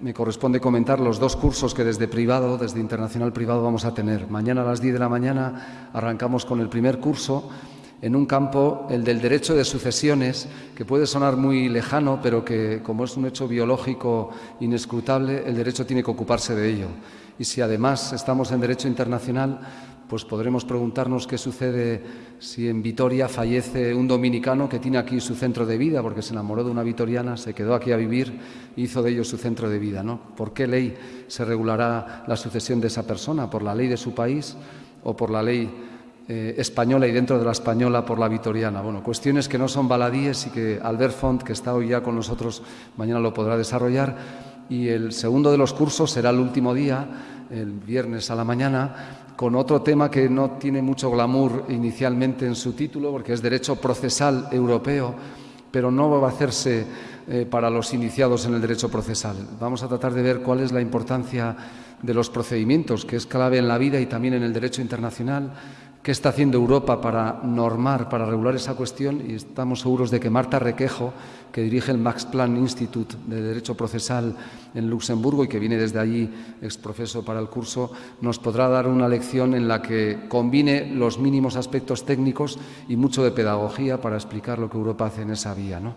me corresponde comentar los dos cursos que desde privado, desde Internacional Privado, vamos a tener. Mañana a las 10 de la mañana arrancamos con el primer curso en un campo, el del derecho de sucesiones, que puede sonar muy lejano, pero que como es un hecho biológico inescrutable, el derecho tiene que ocuparse de ello. Y si además estamos en derecho internacional, pues podremos preguntarnos qué sucede si en Vitoria fallece un dominicano que tiene aquí su centro de vida, porque se enamoró de una vitoriana, se quedó aquí a vivir hizo de ello su centro de vida. ¿no? ¿Por qué ley se regulará la sucesión de esa persona? ¿Por la ley de su país o por la ley eh, española y dentro de la española por la vitoriana. Bueno, cuestiones que no son baladíes y que Albert Font, que está hoy ya con nosotros, mañana lo podrá desarrollar. Y el segundo de los cursos será el último día, el viernes a la mañana, con otro tema que no tiene mucho glamour inicialmente en su título, porque es Derecho Procesal Europeo, pero no va a hacerse eh, para los iniciados en el derecho procesal. Vamos a tratar de ver cuál es la importancia de los procedimientos, que es clave en la vida y también en el derecho internacional, qué está haciendo Europa para normar, para regular esa cuestión y estamos seguros de que Marta Requejo, que dirige el Max Planck Institute de Derecho Procesal en Luxemburgo y que viene desde allí exprofeso para el curso, nos podrá dar una lección en la que combine los mínimos aspectos técnicos y mucho de pedagogía para explicar lo que Europa hace en esa vía. ¿no?